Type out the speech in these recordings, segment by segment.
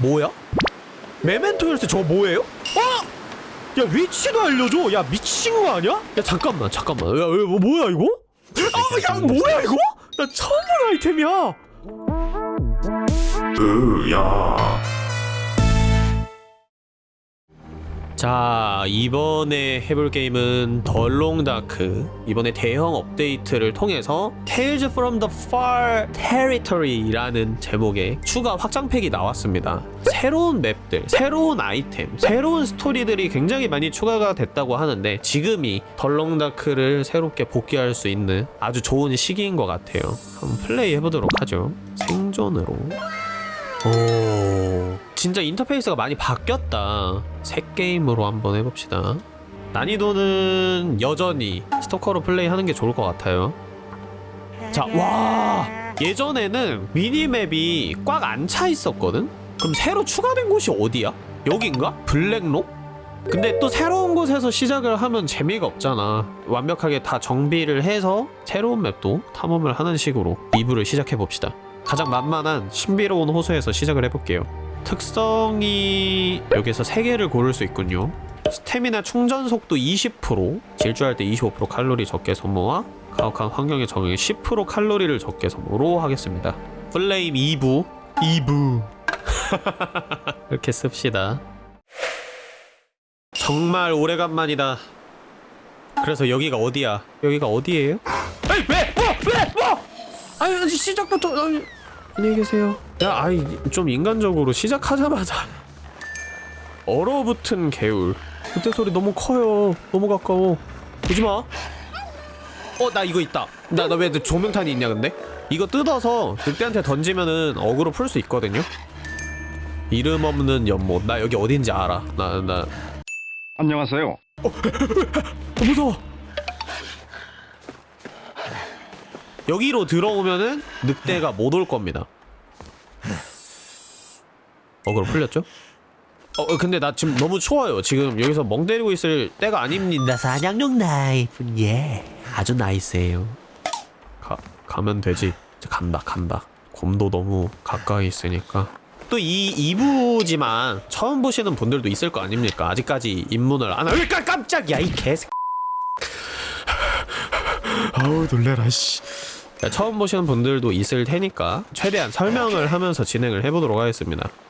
뭐야? memento 열쇠 저거 뭐예요? 어? 야 위치도 알려줘 야 미친 거 아니야? 야 잠깐만 잠깐만 야 야, 뭐, 뭐야 이거? 아 야 뭐야 이거? 나 처음 본 아이템이야 으야 자 이번에 해볼 게임은 The Long Dark. 이번에 대형 업데이트를 통해서 Tales from the Far Territory라는 제목의 추가 확장팩이 나왔습니다. 새로운 map들, 새로운 아이템, 새로운 스토리들이 굉장히 많이 추가가 됐다고 하는데 지금이 The Long Dark를 새롭게 복귀할 수 있는 아주 좋은 시기인 것 같아요. 한번 플레이 해보도록 하죠. 생존으로. 오 진짜 인터페이스가 많이 바뀌었다 새 게임으로 한번 해봅시다 난이도는 여전히 스토커로 플레이하는 게 좋을 것 같아요 자와 예전에는 minimap이 꽉 안 차 있었거든? 그럼 새로 추가된 곳이 어디야? 여긴가? 블랙록? 근데 또 새로운 곳에서 시작을 하면 재미가 없잖아 완벽하게 다 정비를 해서 새로운 map도 탐험을 하는 식으로 리뷰를 시작해봅시다 가장 만만한 신비로운 호수에서 시작을 해볼게요 특성이 여기서 3개를 고를 수 있군요 스태미나 충전 속도 20% 질주할 때 25% 칼로리 적게 소모와 가혹한 환경에 적응해 10% 칼로리를 적게 소모로 하겠습니다 플레임 2부 2부 이렇게 씁시다 정말 오래간만이다 그래서 여기가 어디야? 여기가 어디예요? 아니 왜? 뭐? 왜? 뭐? 아니 시작부터 아니, 안녕히 계세요. 야 아이 좀 인간적으로 시작하자마자 얼어붙은 개울. 늑대 소리 너무 커요. 너무 가까워. 오지마. 어 나 이거 있다. 나 나 왜 조명탄이 있냐 근데? 이거 뜯어서 늑대한테 던지면은 어그로 풀 수 있거든요? 이름 없는 연못. 나 여기 어딘지 알아. 나 나. 안녕하세요. 어, 무서워. 여기로 들어오면은 늑대가 못 올 겁니다. 어, 그럼 풀렸죠? 어, 어, 근데 나 지금 너무 추워요. 지금 여기서 멍 때리고 있을 때가 아닙니다. 사냥용 나이프, 예. 아주 나이스해요. 가, 가면 되지. 이제 간다, 간다. 곰도 너무 가까이 있으니까. 또 이 2부지만 처음 보시는 분들도 있을 거 아닙니까? 아직까지 입문을 안 하니까 깜짝이야 이 개새 아우 놀래라 씨 처음 보시는 분들도 있을 테니까 최대한 설명을 하면서 진행을 해보도록 하겠습니다 어?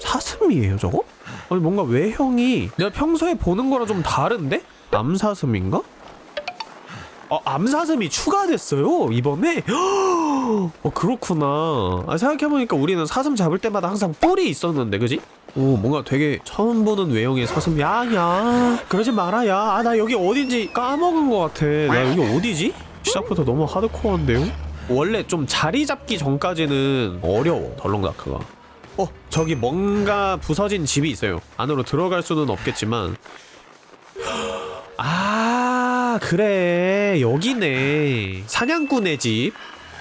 사슴이에요 저거? 아니 뭔가 외형이 내가 평소에 보는 거랑 좀 다른데? 암사슴인가? 어, 암사슴이 추가됐어요 이번에 어 그렇구나 아, 생각해보니까 우리는 사슴 잡을 때마다 항상 뿔이 있었는데 그지? 오 뭔가 되게 처음 보는 외형의 사슴 야야 그러지 마라 야아 나 여기 어딘지 까먹은 것 같아 나 여기 어디지? 시작부터 너무 하드코어인데요? 원래 좀 자리 잡기 전까지는 어려워 덜렁다크가 어? 저기 뭔가 부서진 집이 있어요. 안으로 들어갈 수는 없겠지만. 아 그래. 여기네. 사냥꾼의 집.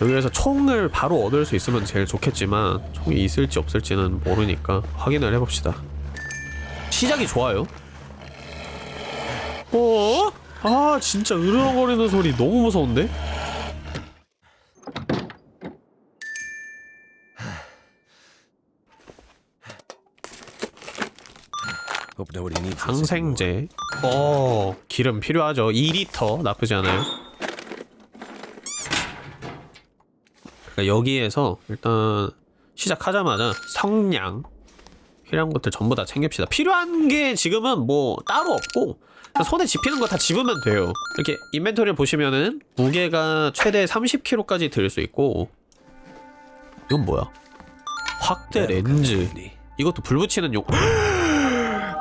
여기에서 총을 바로 얻을 수 있으면 제일 좋겠지만 총이 있을지 없을지는 모르니까 확인을 해봅시다. 시작이 좋아요. 어? 아 진짜 으르렁거리는 소리 너무 무서운데? 항생제. 어. 기름 필요하죠. 2리터. 나쁘지 않아요. 그러니까 여기에서 일단 시작하자마자 성냥 필요한 것들 전부 다 챙깁시다. 필요한 게 지금은 뭐 따로 없고 손에 집히는 거 다 집으면 돼요. 이렇게 인벤토리를 보시면은 무게가 최대 30kg까지 들 수 있고 이건 뭐야? 확대 렌즈. 이것도 불 붙이는 용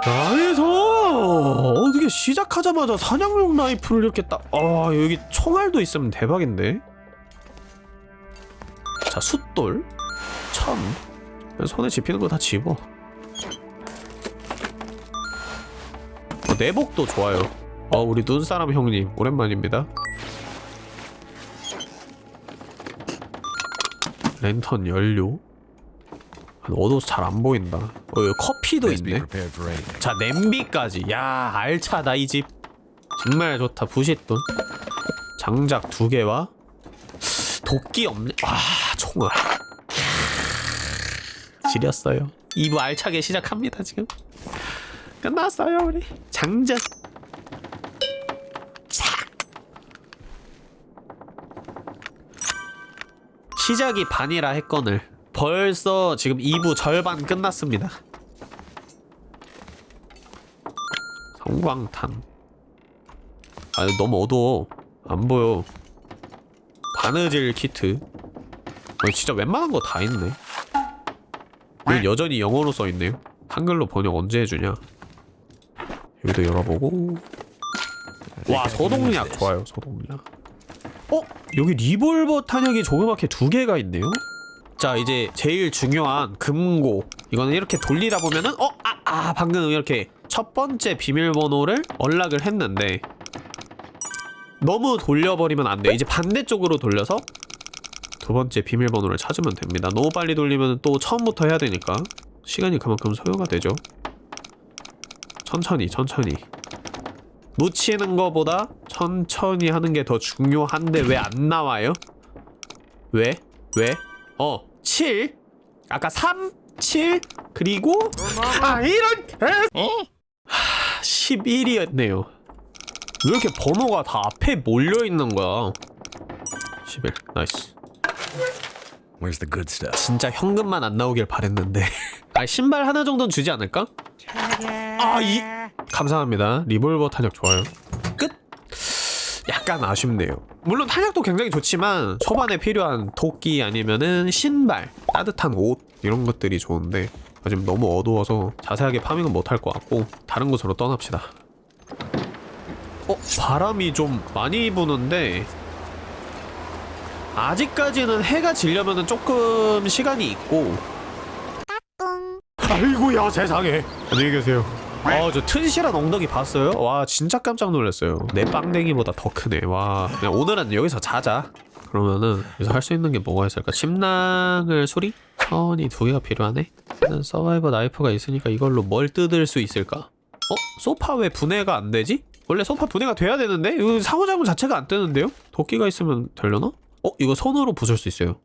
나에서 어떻게 시작하자마자 사냥용 라이프를 이렇게 딱 아 여기 총알도 있으면 대박인데? 자 숫돌. 천. 손에 집히는 거 다 집어. 어, 내복도 좋아요. 어 우리 눈사람 형님 오랜만입니다. 랜턴 연료 어두워서 잘 안 보인다. 어 여기 커피도 있네. 자 냄비까지. 야 알차다 이 집. 정말 좋다 부싯돈. 장작 두 개와 도끼 없네. 아 총알. 지렸어요. 2부 알차게 시작합니다 지금. 끝났어요 우리. 차. 시작이 반이라 했거늘 벌써 지금 2부 절반 끝났습니다. 성광탄. 아 너무 어두워. 안 보여. 바느질 키트. 어, 진짜 웬만한 거 다 있네. 여기 여전히 영어로 써있네요? 한글로 번역 언제 해주냐? 여기도 열어보고. 와 소독약 좋아요 소독약. 어? 여기 리볼버 탄약이 조그맣게 두 개가 있네요 자 이제 제일 중요한 금고 이거는 이렇게 돌리다 보면은 어? 아, 아 방금 이렇게 첫 번째 비밀번호를 언락을 했는데 너무 돌려버리면 안 돼요 이제 반대쪽으로 돌려서 두 번째 비밀번호를 찾으면 됩니다 너무 빨리 돌리면 또 처음부터 해야 되니까 시간이 그만큼 소요가 되죠 천천히 천천히 놓치는 거보다 천천히 하는 게 더 중요한데 왜 안 나와요? 왜? 왜? 어, 7? 아까 3, 7, 그리고 아 이런. 하, 11이었네요. 왜 이렇게 번호가 다 앞에 몰려있는 거야? 11, nice. Where's the good stuff? 진짜 현금만 안 나오길 바랬는데. 아 신발 하나 정도는 주지 않을까? 아이. 감사합니다. 리볼버 탄약 좋아요. 끝 약간 아쉽네요. 물론 탄약도 굉장히 좋지만 초반에 필요한 도끼 아니면은 신발 따뜻한 옷 이런 것들이 좋은데 아, 지금 너무 어두워서 자세하게 파밍은 못할 것 같고 다른 곳으로 떠납시다. 어? 바람이 좀 많이 부는데 아직까지는 해가 지려면은 조금 시간이 있고. 아이고야 세상에. 안녕히 계세요 아저 튼실한 엉덩이 봤어요? 와 진짜 깜짝 놀랐어요 내 빵댕이보다 더 크네 와 그냥 오늘은 여기서 자자 그러면은 여기서 할 수 있는 게 뭐가 있을까 침낭을 수리? 천이 두 개가 필요하네 나는 서바이버 나이프가 있으니까 이걸로 뭘 뜯을 수 있을까? 어? 소파 왜 분해가 안 되지? 원래 소파 분해가 돼야 되는데? 이거 상호작용 자체가 안 뜨는데요? 도끼가 있으면 되려나? 어? 이거 손으로 부술 수 있어요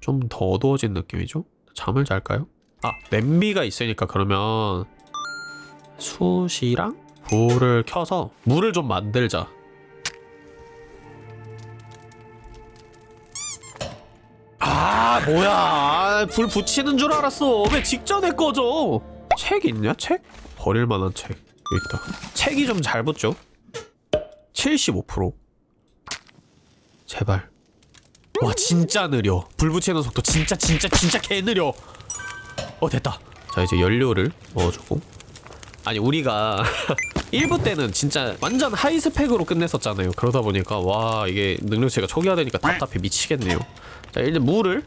좀 더 어두워진 느낌이죠? 잠을 잘까요? 아 냄비가 있으니까 그러면 숯이랑 불을 켜서 물을 좀 만들자. 아 뭐야. 아, 불 붙이는 줄 알았어. 왜 직전에 꺼져? 책 있냐 책? 버릴 만한 책. 있다. 책이 좀 잘 붙죠? 75% 제발 와 진짜 느려. 불 붙이는 속도 진짜 진짜 진짜 개 느려. 어 됐다. 자 이제 연료를 넣어주고. 아니 우리가 1부 때는 진짜 완전 하이스펙으로 끝냈었잖아요. 그러다 보니까 와 이게 능력치가 초기화되니까 답답해. 미치겠네요. 자 이제 물을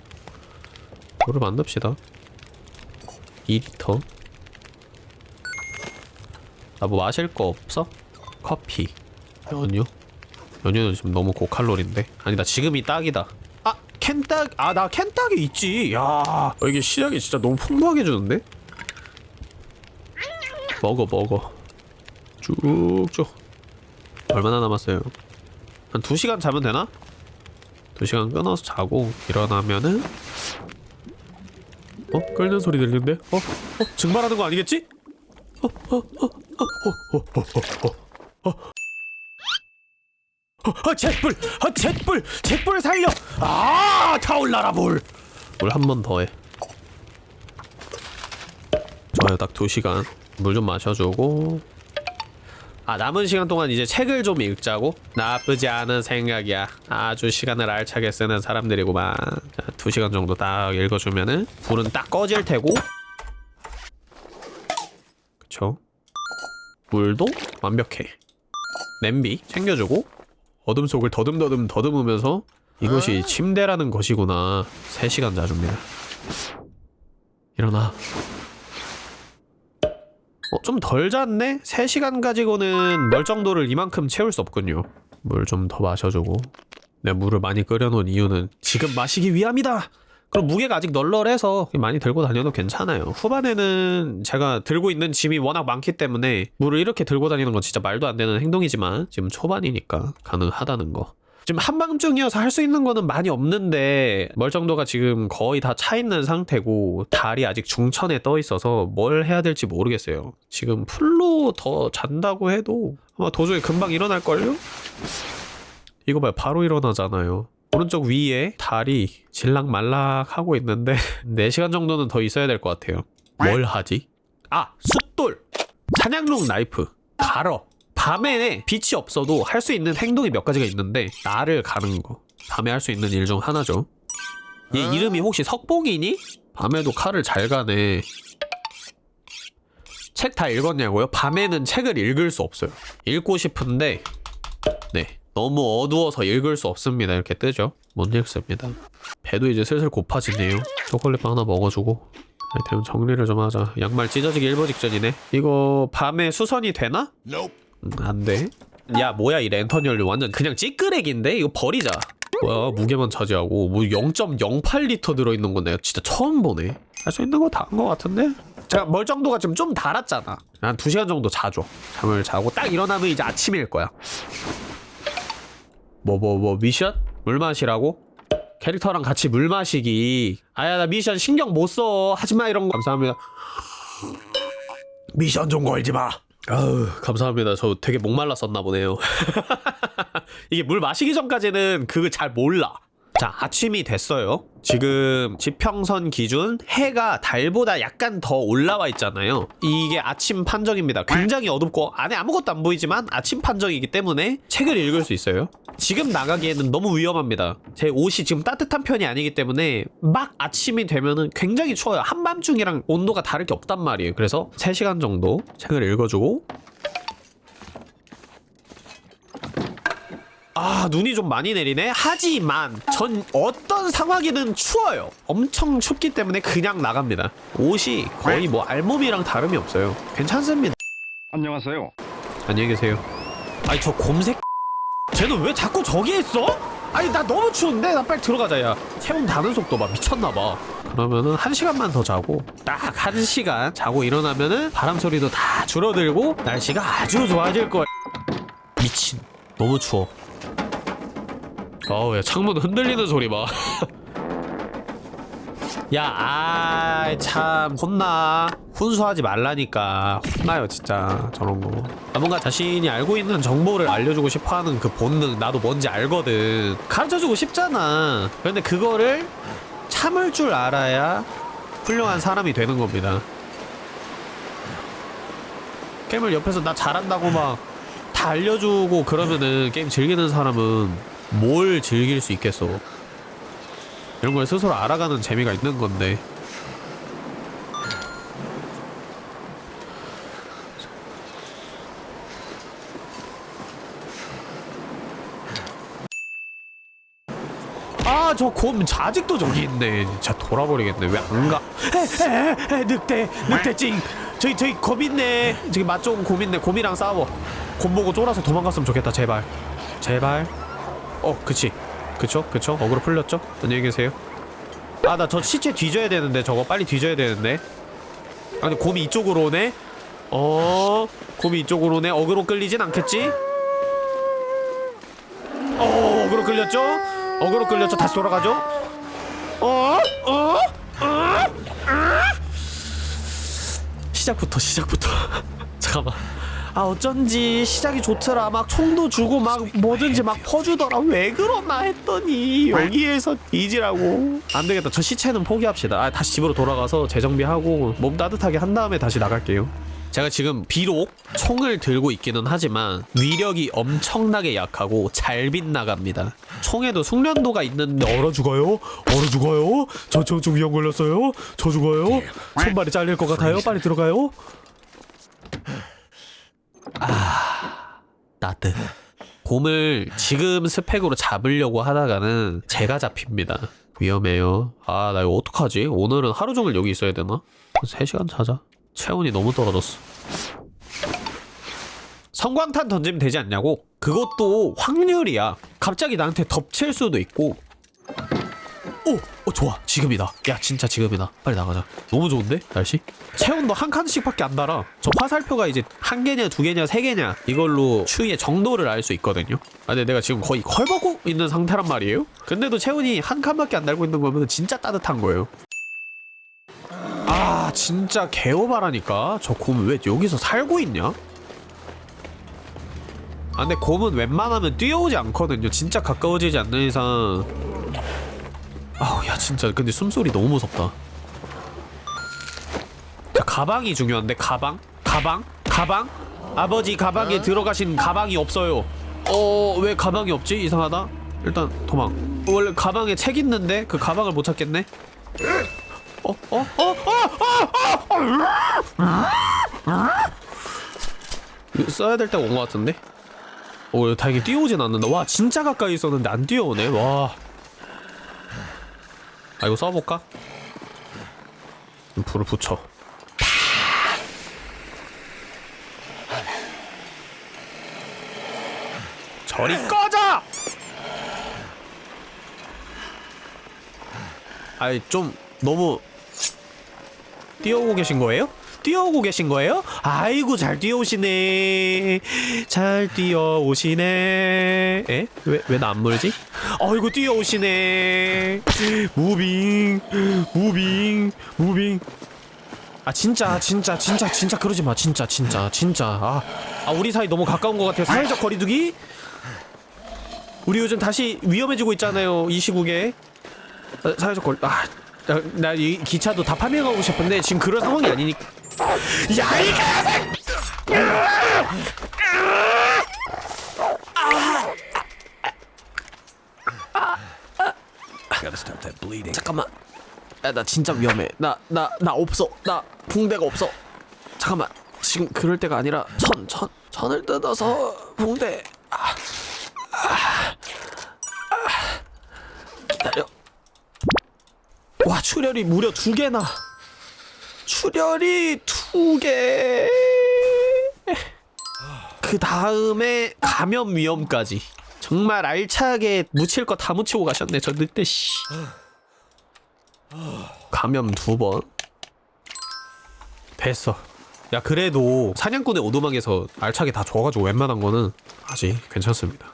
물을 만듭시다. 2리터. 나 뭐 마실 거 없어? 커피. 연유? 연유는 지금 너무 고칼로리인데? 아니다 지금이 딱이다 아 캔딱 아나 캔딱이 있지 야 어, 이게 시작이 진짜 너무 풍부하게 주는데 먹어 먹어 쭉쭉 얼마나 남았어요 한 2시간 자면 되나? 2시간 끊어서 자고 일어나면은 어? 끓는 소리 들리는데? 어? 어? 증발하는 거 아니겠지? 어? 어? 어? 어? 어? 어? 어? 어? 어? 어, 잿불! 어, 잿불! 잿불 살려! 아, 타올라라 불! 물 한 번 더 해. 좋아요, 딱두 시간. 물 좀 마셔주고. 아, 남은 시간 동안 이제 책을 좀 읽자고? 나쁘지 않은 생각이야. 아주 시간을 알차게 쓰는 사람들이구만. 자, 두 시간 정도 딱 읽어주면은 불은 딱 꺼질 테고. 그쵸? 물도 완벽해. 냄비 챙겨주고 어둠 속을 더듬더듬 더듬으면서 이것이 침대라는 것이구나. 3시간 자줍니다 일어나. 어, 좀 덜 잤네? 3시간 가지고는 멀정도를 이만큼 채울 수 없군요. 물 좀 더 마셔주고. 내가 물을 많이 끓여놓은 이유는 지금 마시기 위함이다! 그럼 무게가 아직 널널해서 많이 들고 다녀도 괜찮아요 후반에는 제가 들고 있는 짐이 워낙 많기 때문에 물을 이렇게 들고 다니는 건 진짜 말도 안 되는 행동이지만 지금 초반이니까 가능하다는 거 지금 한밤중이어서 할 수 있는 거는 많이 없는데 멀정도가 지금 거의 다 차 있는 상태고 달이 아직 중천에 떠 있어서 뭘 해야 될지 모르겠어요. 지금 풀로 더 잔다고 해도 아마 도저히 금방 일어날걸요? 이거 봐요. 바로 일어나잖아요. 오른쪽 위에 달이 질락말락 하고 있는데 4시간 정도는 더 있어야 될 것 같아요. 뭘 하지? 아! 숫돌! 사냥용 나이프 갈어 밤에 빛이 없어도 할 수 있는 행동이 몇 가지가 있는데 나를 가는 거 밤에 할 수 있는 일 중 하나죠 얘 이름이 혹시 석봉이니? 밤에도 칼을 잘 가네 책 다 읽었냐고요? 밤에는 책을 읽을 수 없어요 읽고 싶은데 네 너무 어두워서 읽을 수 없습니다. 이렇게 뜨죠? 못 읽습니다. 배도 이제 슬슬 고파지네요. 초콜릿빵 하나 먹어주고. 아이템 정리를 좀 하자. 양말 찢어지기 일보 직전이네. 이거 밤에 수선이 되나? 음, 안돼. 야 뭐야 이 랜턴 연료. 완전 그냥 찌끄레기인데? 이거 버리자. 뭐야 무게만 차지하고. 뭐 0.08리터 들어있는 건 내가 진짜 처음 보네. 할 수 있는 거 다 한 거 같은데? 제가 멀정도가 지금 좀 달았잖아. 한 2시간 정도 자줘. 잠을 자고 딱 일어나면 이제 아침일 거야 뭐 뭐 뭐 미션? 물 마시라고? 캐릭터랑 같이 물 마시기. 아야 나 미션 신경 못 써. 하지마 이런 거. 감사합니다. 미션 좀 걸지 마. 아우 감사합니다. 저 되게 목말랐었나 보네요. 이게 물 마시기 전까지는 그거 잘 몰라 자 아침이 됐어요. 지금 지평선 기준 해가 달보다 약간 더 올라와 있잖아요. 이게 아침 판정입니다. 굉장히 어둡고 안에 아무것도 안 보이지만 아침 판정이기 때문에 책을 읽을 수 있어요. 지금 나가기에는 너무 위험합니다. 제 옷이 지금 따뜻한 편이 아니기 때문에 막 아침이 되면은 굉장히 추워요. 한밤중이랑 온도가 다를 게 없단 말이에요. 그래서 3시간 정도 책을 읽어주고 아 눈이 좀 많이 내리네. 하지만 전 어떤 상황이든 추워요. 엄청 춥기 때문에 그냥 나갑니다. 옷이 거의 뭐 알몸이랑 다름이 없어요. 괜찮습니다. 안녕하세요. 안녕히 계세요. 아니 저 곰색 쟤는 왜 자꾸 저기 있어? 아니 나 너무 추운데? 나 빨리 들어가자 야. 체온 닿는 속도 막 미쳤나봐. 그러면은 한 시간만 더 자고 딱 한 시간 자고 일어나면은 바람 소리도 다 줄어들고 날씨가 아주 좋아질 거야 미친. 너무 추워 어우 야 창문 흔들리는 소리 봐 야, 아, 참, 혼나. 훈수하지 말라니까. 혼나요, 진짜. 저런 거. 아, 뭔가 자신이 알고 있는 정보를 알려주고 싶어 하는 그 본능, 나도 뭔지 알거든. 가르쳐주고 싶잖아. 그런데 그거를 참을 줄 알아야 훌륭한 사람이 되는 겁니다. 게임을 옆에서 나 잘한다고 막 다 알려주고 그러면은 게임 즐기는 사람은 뭘 즐길 수 있겠어. 이런 걸 스스로 알아가는 재미가 있는 건데. 아저곰 아직도 저기 있네. 진짜 돌아버리겠네. 왜 안가? 에 에 에 늑대 늑대찡. 저기 저기 곰 있네. 저기 맛 좋은 곰 있네. 곰이랑 싸워. 곰 보고 쫄아서 도망갔으면 좋겠다. 제발. 제발 어 그치. 그쵸? 그쵸? 어그로 풀렸죠? 안녕히 계세요? 아 나 저 시체 뒤져야 되는데 저거. 빨리 뒤져야 되는데. 아니 곰이 이쪽으로 오네? 어 곰이 이쪽으로 오네? 어그로 끌리진 않겠지? 어 어그로 끌렸죠? 어그로 끌렸죠? 다시 돌아가죠? 어? 어? 어? 어? 시작부터 시작부터. 잠깐만 아 어쩐지 시작이 좋더라 막 총도 주고 막 뭐든지 막 퍼주더라 왜 그러나 했더니 여기에서 뒤지라고 안 되겠다 저 시체는 포기합시다 아 다시 집으로 돌아가서 재정비하고 몸 따뜻하게 한 다음에 다시 나갈게요 제가 지금 비록 총을 들고 있기는 하지만 위력이 엄청나게 약하고 잘 빗나갑니다 총에도 숙련도가 있는데 얼어 죽어요? 얼어 죽어요? 저 저 저 위험 걸렸어요? 저 죽어요? 손발이 잘릴 것 같아요? 빨리 들어가요? 따뜻. 곰을 지금 스펙으로 잡으려고 하다가는 제가 잡힙니다. 위험해요. 아, 나 이거 어떡하지? 오늘은 하루 종일 여기 있어야 되나? 3시간 자자. 체온이 너무 떨어졌어. 성광탄 던지면 되지 않냐고? 그것도 확률이야. 갑자기 나한테 덮칠 수도 있고. 오! 어 좋아. 지금이다. 야 진짜 지금이다. 빨리 나가자. 너무 좋은데? 날씨? 체온도 한 칸씩밖에 안 달아. 저 화살표가 이제 한 개냐 두 개냐 세 개냐 이걸로 추위의 정도를 알 수 있거든요. 아 근데 내가 지금 거의 헐벗고 있는 상태란 말이에요. 근데도 체온이 한 칸밖에 안 달고 있는 거면 진짜 따뜻한 거예요. 아 진짜 개오바라니까. 저 곰 왜 여기서 살고 있냐? 아 근데 곰은 웬만하면 뛰어오지 않거든요. 진짜 가까워지지 않는 이상 아우 야 진짜 근데 숨소리 너무 무섭다 자 가방이 중요한데 가방? 가방? 가방? 아버지 가방에 들어가신 가방이 없어요 어 왜 가방이 없지? 이상하다 일단 도망 원래 가방에 책 있는데 그 가방을 못 찾겠네 어? 어? 어? 어? 어? 어? 써야 될 때가 온 것 같은데? 오 다행히 뛰어오진 않는다 와 진짜 가까이 있었는데 안 뛰어오네 와 아 이거 써볼까? 불을 붙여 저리 꺼져! 아이 좀 너무 뛰어오고 계신 거예요? 뛰어오고 계신 거예요? 아이고 잘 뛰어오시네 잘 뛰어오시네 에? 왜 왜 나 안 물지? 아이고 뛰어오시네. moving moving moving. 아 진짜 진짜 진짜 진짜 그러지 마. 진짜 진짜 진짜. 아, 아 우리 사이 너무 가까운 것 같아요. 사회적 거리두기? 우리 요즘 다시 위험해지고 있잖아요 이 시국에. 아, 사회적 거리 아 나 이 기차도 다 farming하고 싶은데 지금 그런 상황이 아니니까. 야이 개새 Gotta stop that bleeding. 잠깐만 야 나 진짜 위험해. 나 나 나 없어. 나 붕대가 없어. 잠깐만. 지금 그럴 때가 아니라 천 천 천 을 뜯어서 붕대. 아, 아, 아. 기다려. 와 출혈이 무려 두 개나. 출혈이 두개 그 다음에 감염 위험까지. 정말 알차게 묻힐 거 다 묻히고 가셨네 저 늑대 씨 감염 두 번. 됐어. 야 그래도 사냥꾼의 오두막에서 알차게 다 줘가지고 웬만한 거는 아직 괜찮습니다.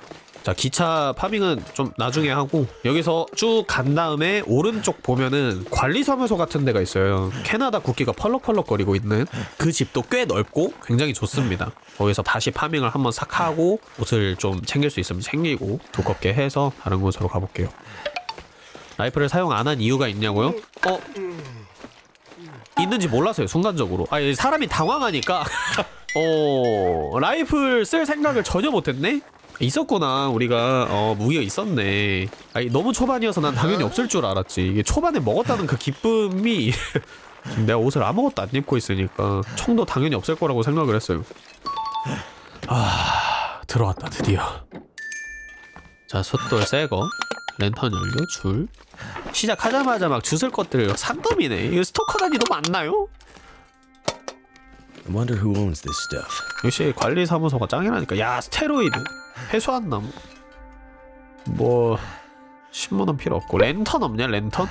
자 기차 파밍은 좀 나중에 하고 여기서 쭉 간 다음에 오른쪽 보면은 관리사무소 같은 데가 있어요. 캐나다 국기가 펄럭펄럭거리고 있는 그 집도 꽤 넓고 굉장히 좋습니다. 거기서 다시 파밍을 한번 싹 하고 옷을 좀 챙길 수 있으면 챙기고 두껍게 해서 다른 곳으로 가볼게요. 라이플을 사용 안 한 이유가 있냐고요? 어? 있는지 몰랐어요 순간적으로. 아 사람이 당황하니까. 어 라이플 쓸 생각을 전혀 못했네? 있었구나 우리가. 어 무기가 있었네. 아니 너무 초반이어서 난 당연히 없을 줄 알았지. 이게 초반에 먹었다는 그 기쁨이 내가 옷을 아무것도 안 입고 있으니까 총도 당연히 없을 거라고 생각을 했어요. 아 들어왔다 드디어. 자 숫돌 새거. 랜턴 연료 줄 시작하자마자 막 주술 것들 산더미네 이거 스토커 단위 너무 안 나요? I wonder who owns this stuff. 역시 관리사무소가 짱이라니까 야 스테로이드 해소한 나무 뭐 신문은 필요 없고 랜턴 없냐 랜턴?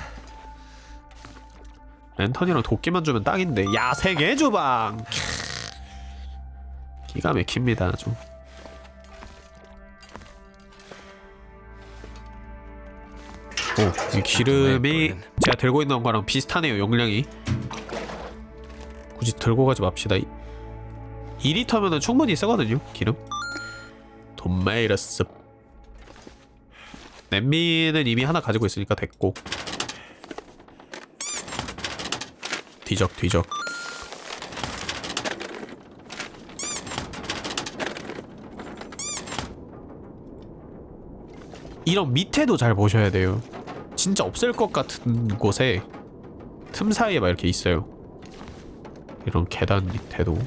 랜턴이랑 도끼만 주면 딱인데 야생의 주방 캬. 기가 막힙니다 아 오, 이 기름이 제가 들고 있는 거랑 비슷하네요 용량이. 굳이 들고 가지 맙시다. 2리터면은 충분히 쓰거든요 기름. 습 냄비는 이미 하나 가지고 있으니까 됐고. 뒤적 뒤적. 이런 밑에도 잘 보셔야 돼요 진짜 없을 것 같은 곳에 틈 사이에 막 이렇게 있어요 이런 계단 밑에도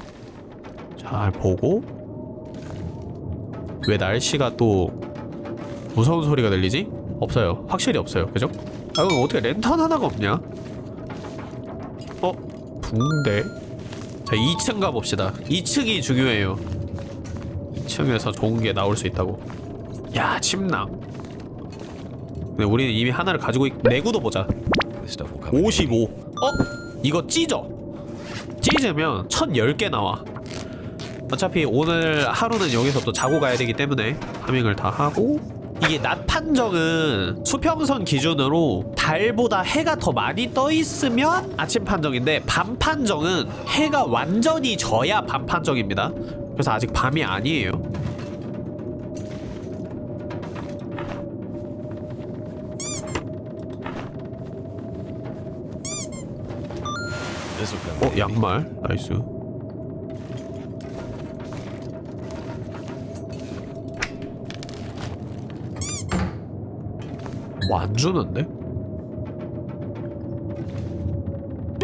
잘 보고 왜 날씨가 또 무서운 소리가 들리지? 없어요 확실히 없어요 그죠? 아 그럼 어떻게 랜턴 하나가 없냐? 어? 붕대 자 2층 가봅시다 2층이 중요해요 2층에서 좋은 게 나올 수 있다고 야 침낭 근데 우리는 이미 하나를 가지고 있... 내구도 보자. This stuff will come. in 55 어? 이거 찢어. 찢으면 1010개 나와. 어차피 오늘 하루는 여기서 또 자고 가야 되기 때문에 파밍을 다 하고. 이게 낮 판정은 수평선 기준으로 달보다 해가 더 많이 떠 있으면 아침 판정인데 밤 판정은 해가 완전히 져야 밤 판정입니다. 그래서 아직 밤이 아니에요 어. 양말 nice 뭐 안 주는데?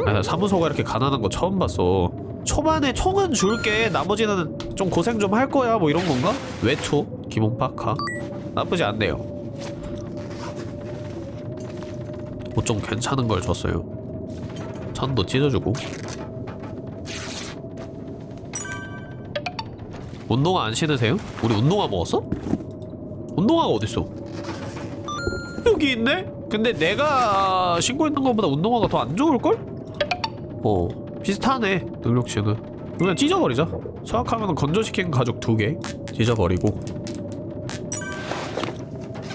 아, 나 사무소가 이렇게 가난한 거 처음 봤어 초반에 총은 줄게 나머지는 좀 고생 좀 할 거야 뭐 이런 건가? 외투? 기본 파카? 나쁘지 않네요 옷좀 괜찮은 걸 줬어요 천도 찢어주고 운동화 안 신으세요? 우리 운동화 먹었어? 운동화가 어딨어? 여기 있네? 근데 내가 신고 있는 것보다 운동화가 더 안 좋을걸? 어 비슷하네 능력치는 그냥 찢어버리자 정확하면 건조시킨 가죽 두개 찢어버리고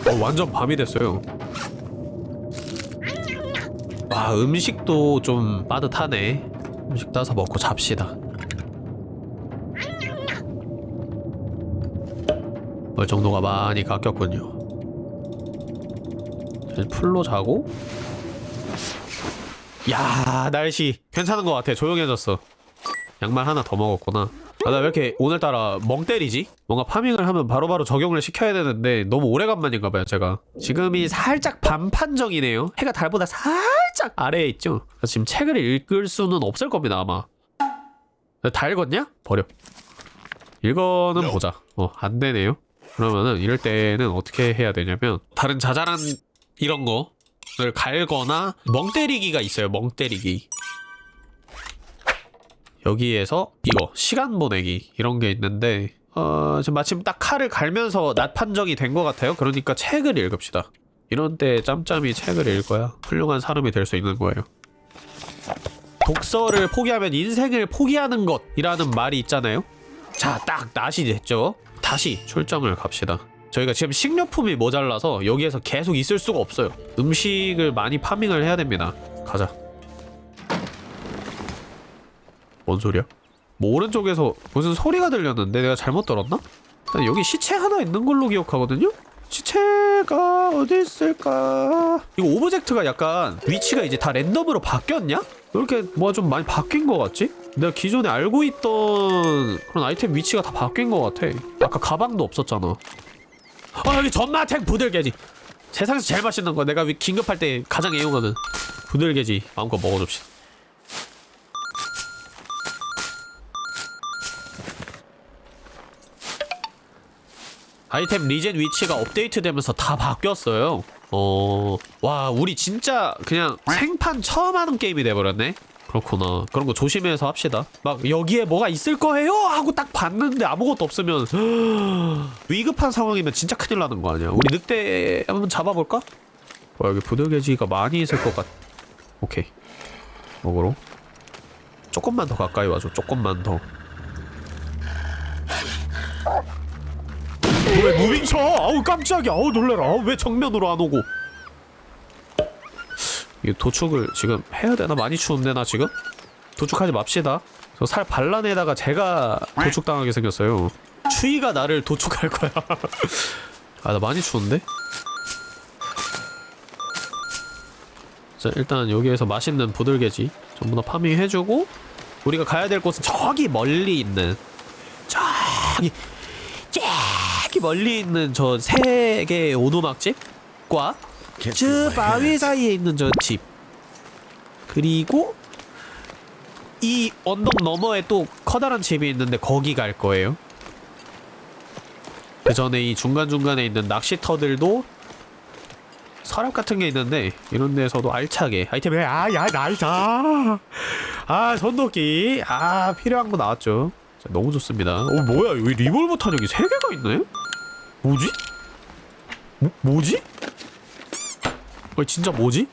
어 완전 밤이 됐어요 와 음식도 좀 빠듯하네 음식 따서 먹고 잡시다 멀 정도가 많이 깎였군요. 풀로 자고? 야 날씨 괜찮은 것 같아. 조용해졌어. 양말 하나 더 먹었구나. 아 나 왜 이렇게 오늘따라 멍 때리지? 뭔가 파밍을 하면 바로 바로 적용을 시켜야 되는데 너무 오래간만인가봐요 제가. 지금이 살짝 반판정이네요. 해가 달보다 살짝 아래에 있죠? 지금 책을 읽을 수는 없을 겁니다 아마. 다 읽었냐? 버려. 이거는 보자. 어 안되네요 그러면은 이럴 때는 어떻게 해야 되냐면 다른 자잘한 이런 거를 갈거나 멍 때리기가 있어요 멍 때리기. 여기에서 이거 시간 보내기 이런 게 있는데 어 지금 마침 딱 칼을 갈면서 낮 판정이 된 것 같아요. 그러니까 책을 읽읍시다. 이런 때 짬짬이 책을 읽어야. 훌륭한 사람이 될 수 있는 거예요. 독서를 포기하면 인생을 포기하는 것이라는 말이 있잖아요. 자, 딱 낮이 됐죠 다시 출정을 갑시다 저희가 지금 식료품이 모자라서 여기에서 계속 있을 수가 없어요 음식을 많이 farming을 해야 됩니다 가자 뭔 소리야? 뭐 오른쪽에서 무슨 소리가 들렸는데 내가 잘못 들었나? 나 여기 시체 하나 있는 걸로 기억하거든요? 시체가 어디 있을까? 이거 object가 약간 위치가 이제 다 랜덤으로 바뀌었냐? 왜 이렇게 뭐가 좀 많이 바뀐 것 같지? 내가 기존에 알고 있던 그런 아이템 위치가 다 바뀐 것 같아. 아까 가방도 없었잖아. 아 여기 전마탱 부들개지. 세상에서 제일 맛있는 거 내가 위- 긴급할 때 가장 애용하는 부들개지. 마음껏 먹어줍시다. 아이템 리젠 위치가 업데이트되면서 다 바뀌었어요. 어, 와, 우리 진짜 그냥 생판 처음 하는 게임이 돼버렸네. 그렇구나. 그런 거 조심해서 합시다. 막 여기에 뭐가 있을 거예요 하고 딱 봤는데 아무것도 없으면 위급한 상황이면 진짜 큰일 나는 거 아니야. 우리 늑대 한번 잡아볼까? 와, 여기 부들개지가 많이 있을 것 같. 오케이. 먹으러. 조금만 더 가까이 와줘. 조금만 더. 왜 무빙 쳐? 아우 깜짝이야. 아우 놀래라. 아우 왜 정면으로 안 오고? 이 도축을 지금 해야 되나? 많이 추운데 나 지금? 도축하지 맙시다. 저 살 발라내다가 제가 도축당하게 생겼어요. 추위가 나를 도축할 거야. 아 나 많이 추운데? 자 일단 여기에서 맛있는 부들개지 전부 다 파밍해주고 우리가 가야 될 곳은 저기 멀리 있는 저기 저기 멀리 있는 저 세 개의 오두막집과 저 바위. 사이에 있는 저 집 그리고 이 언덕 너머에 또 커다란 집이 있는데 거기 갈 거예요 그 전에 이 중간중간에 있는 낚시터들도 서랍 같은 게 있는데 이런 데서도 알차게 아이템을 아야 나이사 아 손도끼 아 필요한 거 나왔죠 자, 너무 좋습니다 어 뭐야 여기 리볼버 탄약이 3개가 있네? 뭐지? 뭐, 뭐지? 어 진짜 뭐지?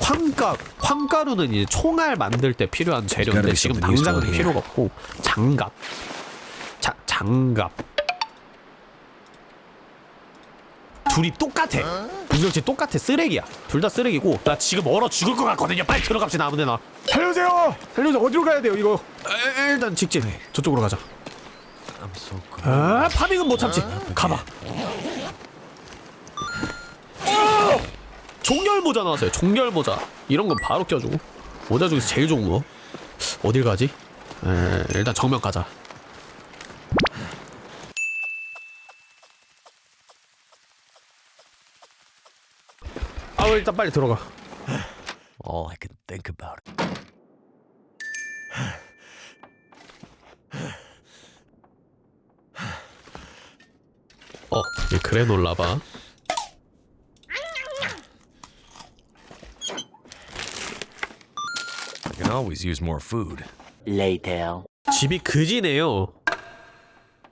황가 황가루는 이제 총알 만들 때 필요한 재료인데 지금 당장은 필요가 없고 장갑. 자 장갑. 둘이 똑같아. 유명치 똑같아. 쓰레기야. 둘 다 쓰레기고 나 지금 얼어 죽을 것 같거든요. 빨리 들어갑시다 아무데나. 살려주세요! 살려주세요. 어디로 가야 돼요 이거? 에, 일단 직진 저쪽으로 가자. 아 파밍은 못 참지. 가봐. 어! 종결 모자 나왔어요. 종결 모자. 이런 건 바로 껴주고. 모자 중에서 제일 좋은 거. 어딜 가지? 에, 일단 정면 가자. 아 일단 빨리 들어가. All I can think about. it. 어, 이 그래 놀라 봐. I can always use more food. Later. 집이 그지네요.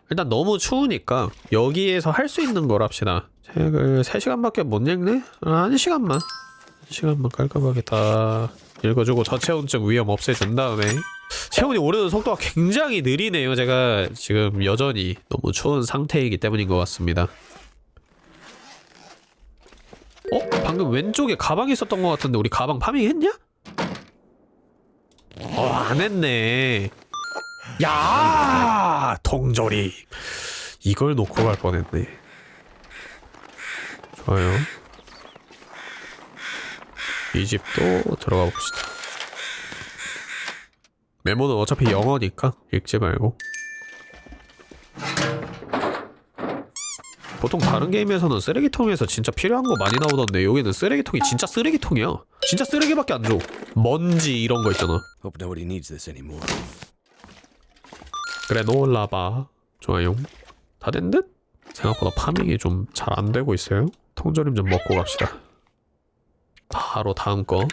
일단 너무 추우니까 여기에서 할 수 있는 걸 합시다. 책을 3시간밖에 못 읽네? 아, 1시간만. 1시간만 깔끔하게 다 읽어주고 저체온증 위험 없애준 다음에 체온이 오르는 속도가 굉장히 느리네요. 제가 지금 여전히 너무 추운 상태이기 때문인 것 같습니다. 어? 방금 왼쪽에 가방이 있었던 것 같은데 우리 가방 파밍했냐? 어, 안 했네. 야 동조리. 이걸 놓고 갈 뻔했네. 좋아요. 이 집도 들어가 봅시다. 메모는 어차피 영어니까 읽지 말고 보통 다른 게임에서는 쓰레기통에서 진짜 필요한 거 많이 나오던데 여기는 쓰레기통이 진짜 쓰레기통이야. 진짜 쓰레기밖에 안줘. 먼지 이런 거 있잖아. 그래 놀라봐. 좋아요. 다 된 듯? 생각보다 파밍이 좀 잘 안 되고 있어요. 통조림 좀 먹고 갑시다. 바로 다음 거.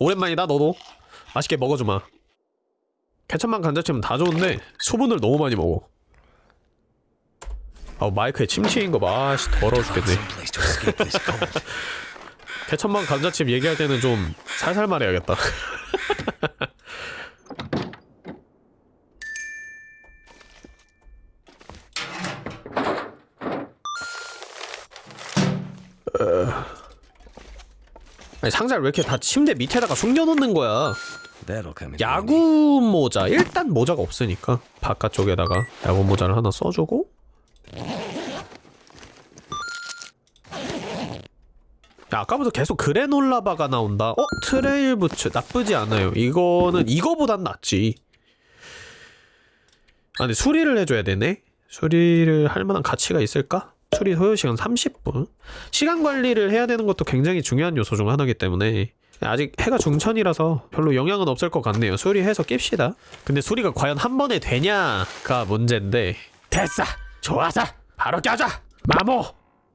오랜만이다 너도. 맛있게 먹어주마 케첩만 감자칩은 다 좋은데 수분을 너무 많이 먹어 아 마이크에 침 튀인 거봐 아씨 더러워 죽겠네. 개천만 감자칩 얘기할 때는 좀 살살 말해야겠다. 어. 아니 상자를 왜 이렇게 다 침대 밑에다가 숨겨놓는 거야? Handy. 야구 모자 일단 모자가 없으니까 바깥쪽에다가 야구 모자를 하나 써주고 야, 아까부터 계속 granola bar가 나온다. 어? trail 부츠 나쁘지 않아요. 이거는 이거보단 낫지. 아, 근데 수리를 해줘야 되네. 수리를 할 만한 가치가 있을까? 수리 소요 시간 30분. 시간 관리를 해야 되는 것도 굉장히 중요한 요소 중 하나이기 때문에 아직 해가 중천이라서 별로 영향은 없을 것 같네요. 수리해서 낍시다. 근데 수리가 과연 한 번에 되냐가 문제인데 됐어! 좋아서 바로 껴자! 마모!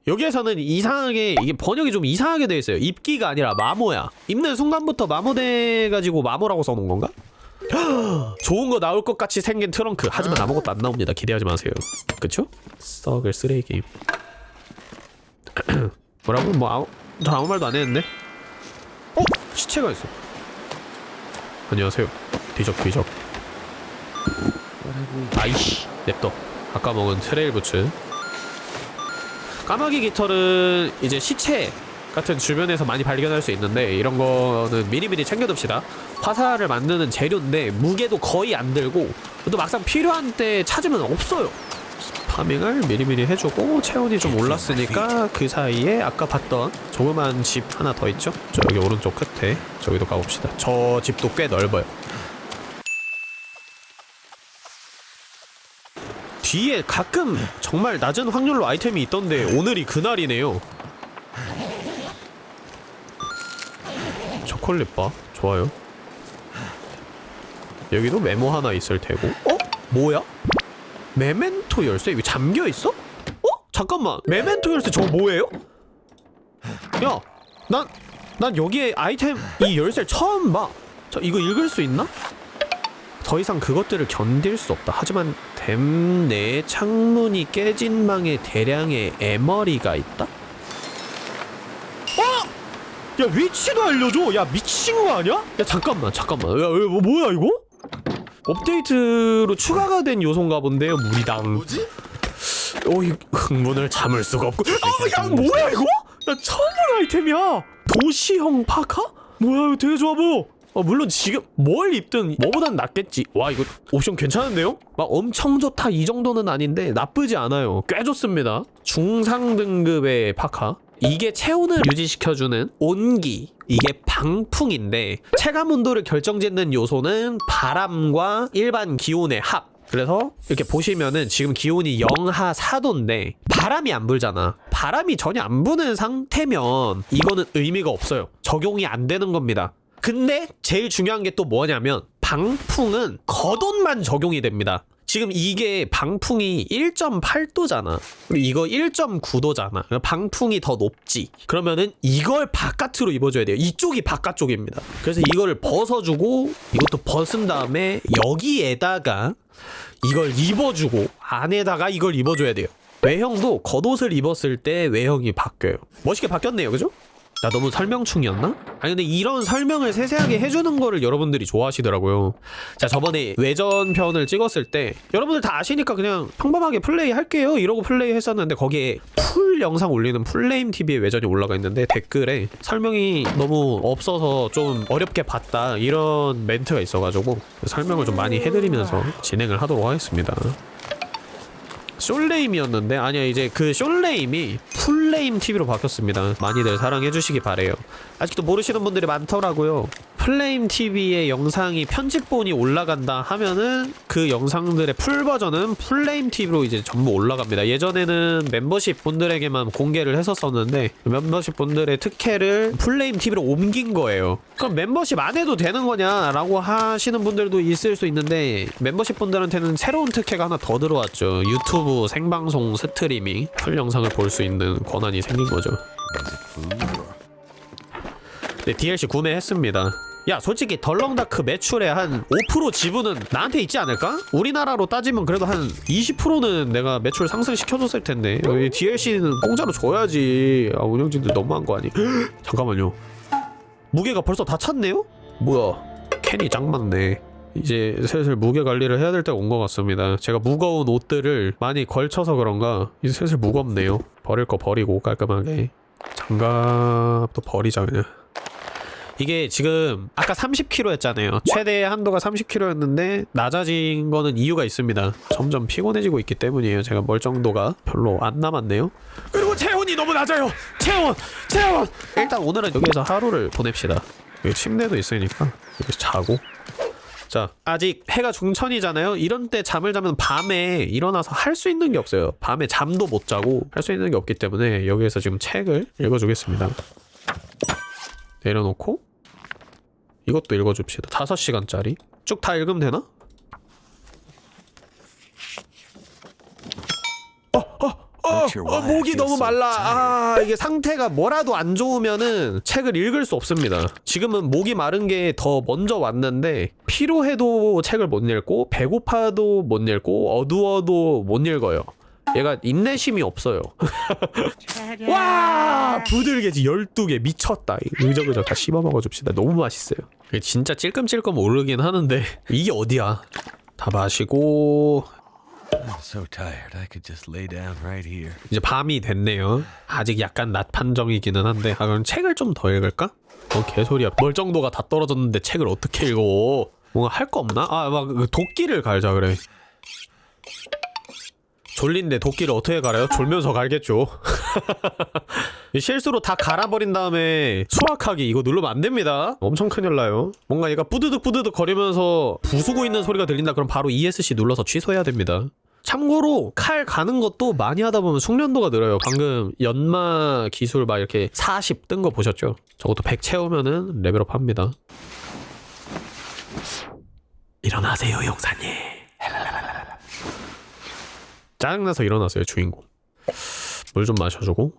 여기에서는 이상하게 이게 번역이 좀 이상하게 돼 있어요. 입기가 아니라 마모야. 입는 순간부터 마모돼 가지고 마모라고 써놓은 건가? 좋은 거 나올 것 같이 생긴 트렁크. 하지만 아무것도 안 나옵니다. 기대하지 마세요. 그쵸? 썩을 쓰레기. 뭐라고? 뭐 아무 저 아무 말도 안 했는데? 어? 시체가 있어. 안녕하세요. 뒤적 뒤적. 아이씨 냅둬. 아까 먹은 trail 부츠. 까마귀 깃털은 이제 시체 같은 주변에서 많이 발견할 수 있는데 이런 거는 미리미리 챙겨둡시다. 화살을 만드는 재료인데 무게도 거의 안 들고 또 막상 필요한 때 찾으면 없어요. farming을 미리미리 해주고 체온이 좀 올랐으니까 그 사이에 아까 봤던 조그만 집 하나 더 있죠? 저 여기 오른쪽 끝에 저기도 가봅시다. 저 집도 꽤 넓어요. 뒤에 가끔 정말 낮은 확률로 아이템이 있던데 오늘이 그날이네요. 초콜릿바 좋아요. 여기도 메모 하나 있을 테고. 어? 뭐야? 메멘토 열쇠 이거 잠겨 있어? 어? 잠깐만. 메멘토 열쇠 저거 뭐예요? 야, 난, 난 여기에 아이템 이 열쇠 처음 봐. 저 이거 읽을 수 있나? 더 이상 그것들을 견딜 수 없다. 하지만 댐 내에 창문이 깨진 방에 대량의 에머리가 있다. 어? 야 위치도 알려줘. 야 미친 거 아니야? 야 잠깐만 잠깐만. 야 왜, 뭐, 뭐야 이거? 업데이트로 추가가 된 요소인가 본데요 무리당. 뭐지? 오이 흥분을 참을 수가 없고. 아야 뭐야 이거? 나 처음 본 아이템이야. 도시형 파카? 뭐야 이거 되게 좋아 보여. 어, 물론 지금 뭘 입든 뭐보단 낫겠지. 와 이거 옵션 괜찮은데요? 막 엄청 좋다 이 정도는 아닌데 나쁘지 않아요. 꽤 좋습니다. 중상 등급의 파카. 이게 체온을 유지시켜주는 온기. 이게 방풍인데 체감 온도를 결정짓는 요소는 바람과 일반 기온의 합. 그래서 이렇게 보시면은 지금 기온이 영하 4도인데 바람이 안 불잖아. 바람이 전혀 안 부는 상태면 이거는 의미가 없어요. 적용이 안 되는 겁니다. 근데 제일 중요한 게 또 뭐냐면 방풍은 겉옷만 적용이 됩니다. 지금 이게 방풍이 1.8도잖아. 그리고 이거 1.9도잖아. 방풍이 더 높지. 그러면은 이걸 바깥으로 입어줘야 돼요. 이쪽이 바깥쪽입니다. 그래서 이거를 벗어주고 이것도 벗은 다음에 여기에다가 이걸 입어주고 안에다가 이걸 입어줘야 돼요. 외형도 겉옷을 입었을 때 외형이 바뀌어요. 멋있게 바뀌었네요, 그죠? 나 너무 설명충이었나? 아니 근데 이런 설명을 세세하게 해주는 거를 여러분들이 좋아하시더라고요. 자 저번에 외전편을 찍었을 때 여러분들 다 아시니까 그냥 평범하게 플레이 할게요 이러고 플레이 했었는데 거기에 full 영상 올리는 플레임 TV의 외전이 올라가 있는데 댓글에 설명이 너무 없어서 좀 어렵게 봤다 이런 멘트가 있어가지고 설명을 좀 많이 해드리면서 진행을 하도록 하겠습니다. 숄레임이었는데 아니야 이제 그 숄레임이 플레임 TV로 바뀌었습니다. 많이들 사랑해 주시기 바래요. 아직도 모르시는 분들이 많더라고요. 플레임 TV의 영상이 편집본이 올라간다 하면은 그 영상들의 full 버전은 플레임 TV로 이제 전부 올라갑니다. 예전에는 멤버십 분들에게만 공개를 했었었는데 멤버십 분들의 특혜를 플레임 TV로 옮긴 거예요. 그럼 멤버십 안 해도 되는 거냐라고 하시는 분들도 있을 수 있는데 멤버십 분들한테는 새로운 특혜가 하나 더 들어왔죠. 유튜브 생방송 스트리밍 full 영상을 볼 수 있는 권한이 생긴 거죠. 네, DLC 구매했습니다. 야, 솔직히 덜렁다크 매출의 한 5% 지분은 나한테 있지 않을까? 우리나라로 따지면 그래도 한 20%는 내가 매출 상승시켜줬을 텐데. 여기 DLC는 공짜로 줘야지. 아, 운영진들 너무한 거 아니? 잠깐만요. 무게가 벌써 다 찼네요? 뭐야? 캔이 짱 많네. 이제 슬슬 무게 관리를 해야 될 때가 온 것 같습니다. 제가 무거운 옷들을 많이 걸쳐서 그런가 이제 슬슬 무겁네요. 버릴 거 버리고 깔끔하게 장갑도 버리자 그냥. 이게 지금 아까 30kg였잖아요. 최대 한도가 30kg였는데 낮아진 거는 이유가 있습니다. 점점 피곤해지고 있기 때문이에요. 제가 멀정도가 별로 안 남았네요. 그리고 체온이 너무 낮아요. 체온, 체온. 일단 오늘은 여기에서 하루를 보냅시다. 여기 침대도 있으니까 여기서 자고. 자, 아직 해가 중천이잖아요. 이런 때 잠을 자면 밤에 일어나서 할 수 있는 게 없어요. 밤에 잠도 못 자고 할 수 있는 게 없기 때문에 여기에서 지금 책을 읽어주겠습니다. 내려놓고 이것도 읽어줍시다. 5시간짜리. 쭉 다 읽으면 되나? 어, 어, 어, 목이 너무 말라. 아, 이게 상태가 뭐라도 안 좋으면은 책을 읽을 수 없습니다. 지금은 목이 마른 게 더 먼저 왔는데 피로해도 책을 못 읽고 배고파도 못 읽고 어두워도 못 읽어요. 얘가 인내심이 없어요. 와! 부들개지 12개 미쳤다. 의적의적 다 씹어 먹어줍시다. 너무 맛있어요. 진짜 찔끔찔끔 오르긴 하는데 이게 어디야? 다 마시고. 이제 밤이 됐네요. 아직 약간 낮 판정이기는 한데 아 그럼 책을 좀 더 읽을까? 어 개소리야. 멀정도가 다 떨어졌는데 책을 어떻게 읽어? 뭔가 할 거 없나? 아막 도끼를 갈자 그래. 졸린데 도끼를 어떻게 갈아요? 졸면서 갈겠죠. 실수로 다 갈아버린 다음에 수확하기 이거 누르면 안 됩니다. 엄청 큰일 나요. 뭔가 얘가 뿌드득 뿌드득 거리면서 부수고 있는 소리가 들린다 그럼 바로 ESC 눌러서 취소해야 됩니다. 참고로 칼 가는 것도 많이 하다 보면 숙련도가 늘어요. 방금 연마 기술 막 이렇게 40 뜬 거 보셨죠? 저것도 100 채우면은 레벨업 합니다. 일어나세요, 용사님. 짜증나서 일어났어요, 주인공. 물 좀 마셔주고.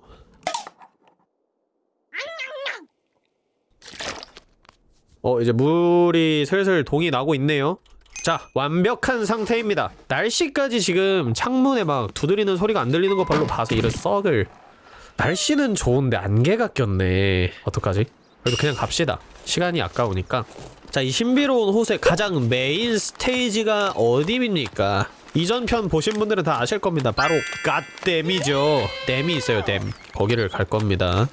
어, 이제 물이 슬슬 동이 나고 있네요. 자 완벽한 상태입니다 날씨까지 지금 창문에 막 두드리는 소리가 안 들리는 거 별로 봐서 이런 썩을 날씨는 좋은데 안개가 꼈네 어떡하지? 그래도 그냥 갑시다 시간이 아까우니까 자 이 신비로운 호수의 가장 메인 스테이지가 어디입니까? 이전 편 보신 분들은 다 아실 겁니다. 바로 갓댐이죠. 댐이 있어요, 댐. 거기를 갈 겁니다.